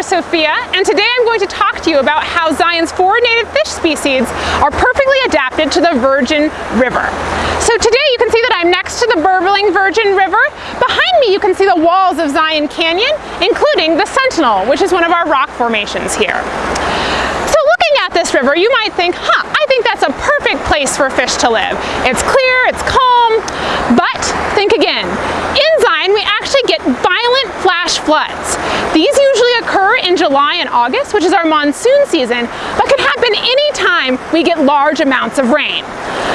Dr. Sophia, and today I'm going to talk to you about how Zion's four native fish species are perfectly adapted to the Virgin River. So today you can see that I'm next to the burbling Virgin River. Behind me you can see the walls of Zion Canyon, including the Sentinel, which is one of our rock formations here. So looking at this river, you might think, huh, I think that's a perfect place for fish to live. It's clear, it's calm, but think again. In Zion, we actually get flash floods. These usually occur in July and August, which is our monsoon season, but can happen anytime we get large amounts of rain.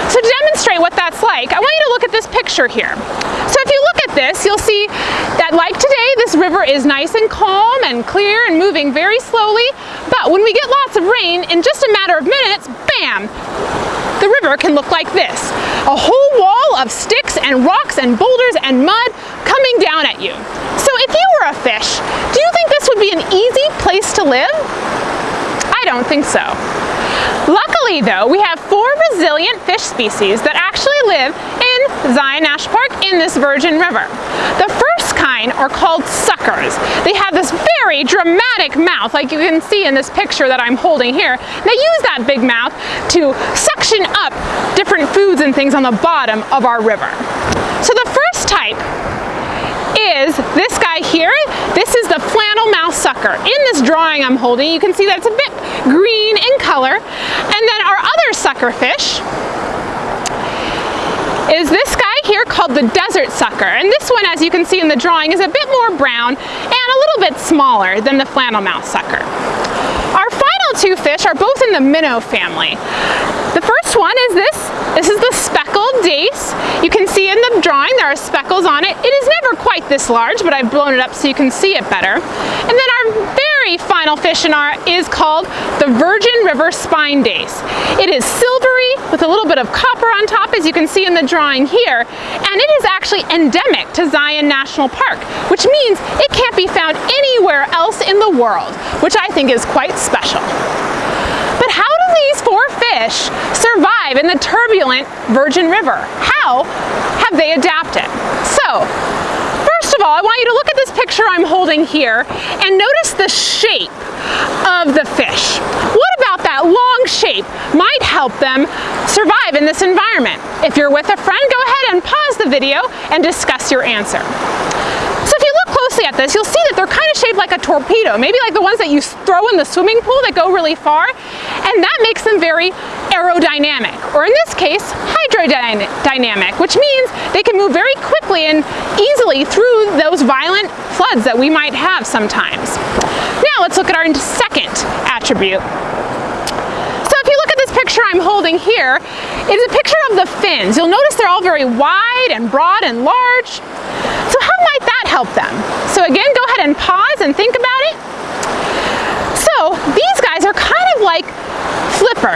So to demonstrate what that's like, I want you to look at this picture here. So if you look at this, you'll see that like today, this river is nice and calm and clear and moving very slowly, but when we get lots of rain, in just a matter of minutes, bam, the river can look like this. A whole wall of sticks and rocks and boulders and mud coming down at you. If you were a fish, do you think this would be an easy place to live? I don't think so. Luckily though, we have four resilient fish species that actually live in Zion National Park in this Virgin River. The first kind are called suckers. They have this very dramatic mouth like you can see in this picture that I'm holding here. They use that big mouth to suction up different foods and things on the bottom of our river. So the first type is this guy here. This is the flannel mouth sucker. In this drawing I'm holding, you can see that it's a bit green in color. And then our other sucker fish is this guy here called the desert sucker. And this one, as you can see in the drawing, is a bit more brown and a little bit smaller than the flannel mouth sucker. Our final two fish are both in the minnow family. The first one is this. This is the speckled dace. You can see drawing there are speckles on it. It is never quite this large, but I've blown it up so you can see it better. And then our very final fish in our is called the Virgin River Spine Dace. It is silvery with a little bit of copper on top, as you can see in the drawing here, and it is actually endemic to Zion National Park, which means it can't be found anywhere else in the world, which I think is quite special. But how do these four fish survive in the turbulent Virgin River? How have adapt it. So, First of all, I want you to look at this picture I'm holding here and notice the shape of the fish. What about that long shape might help them survive in this environment? If you're with a friend, go ahead and pause the video and discuss your answer So if you look closely at this, you'll see that they're kind of shaped like a torpedo, maybe like the ones that you throw in the swimming pool that go really far, and that makes them very aerodynamic, or in this case, hydrodynamic, which means they can move very quickly and easily through those violent floods that we might have sometimes. Now let's look at our second attribute. So if you look at this picture I'm holding here, it is a picture of the fins. You'll notice they're all very wide and broad and large. So how might that help them? So again, go ahead and pause and think about it. So these guys are kind of like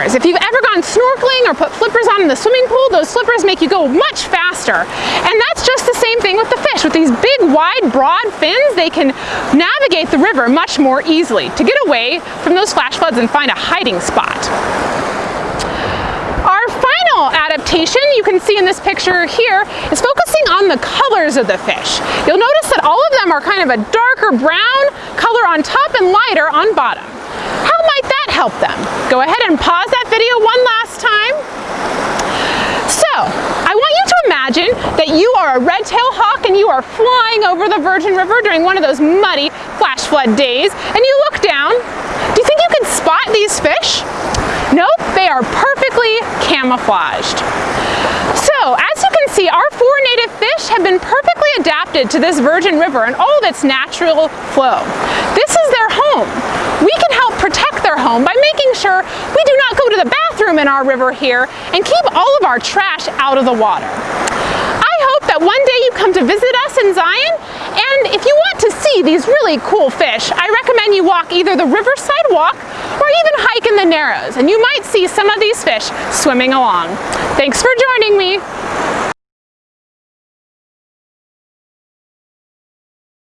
flippers. If you've ever gone snorkeling or put flippers on in the swimming pool, those flippers make you go much faster. And that's just the same thing with the fish. With these big, wide, broad fins, they can navigate the river much more easily to get away from those flash floods and find a hiding spot Our final adaptation you can see in this picture here is focusing on the colors of the fish. You'll notice that all of them are kind of a darker brown color on top and lighter on bottom. How might that help them? Go ahead and pause that video one last time. So, I want you to imagine that you are a red-tailed hawk and you are flying over the Virgin River during one of those muddy flash flood days, and you look down. Do you think you can spot these fish? Nope, they are perfectly camouflaged. So, as you can see, our four native fish have been perfectly adapted to this Virgin River and all of its natural flow. This is their home. We can help protect their home by making sure we do not go to the bathroom in our river here and keep all of our trash out of the water. I hope that one day you come to visit us in Zion and if you want to see these really cool fish, I recommend you walk either the Riverside Walk or even hike in the Narrows, and you might see some of these fish swimming along. Thanks for joining me.